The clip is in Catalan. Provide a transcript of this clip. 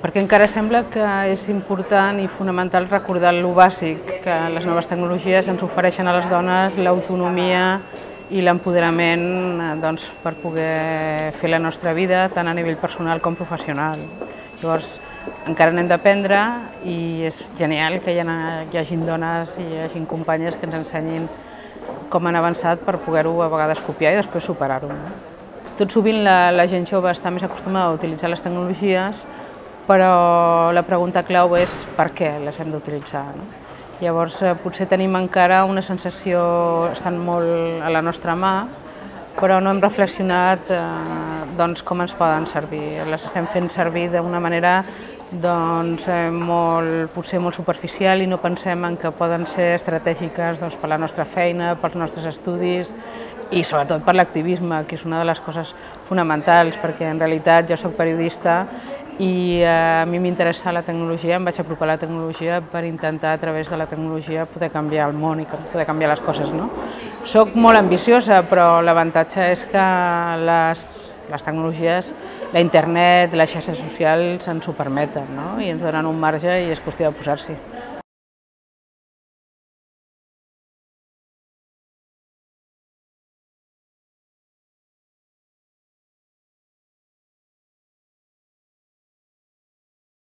perquè encara sembla que és important i fonamental recordar lo bàsic, que les noves tecnologies ens ofereixen a les dones l'autonomia i l'empoderament eh, doncs, per poder fer la nostra vida tant a nivell personal com professional. Llavors, encara n'hem d'aprendre i és genial que hi, ha, hi hagi dones i hi hagi companyes que ens ensenyin com han avançat per poder-ho a vegades copiar i després superar-ho. Tot sovint la, la gent jove està més acostumada a utilitzar les tecnologies, però la pregunta clau és per què les hem d'utilitzar. No? Llavors, eh, potser tenim encara una sensació, estan molt a la nostra mà, però no hem reflexionat eh, doncs, com ens poden servir. Les estem fent servir d'una manera doncs, eh, molt, potser molt superficial i no pensem en que poden ser estratègiques doncs, per la nostra feina, pels nostres estudis i sobretot per l'activisme, que és una de les coses fonamentals, perquè en realitat jo sóc periodista i eh, a mi m'interessa la tecnologia, em vaig apropar a la tecnologia per intentar a través de la tecnologia poder canviar el món i poder canviar les coses. No? Soc molt ambiciosa, però l'avantatge és que les, les tecnologies, la internet, les xarxes socials ens ho permeten no? i ens donen un marge i és qüestió de posar-s'hi.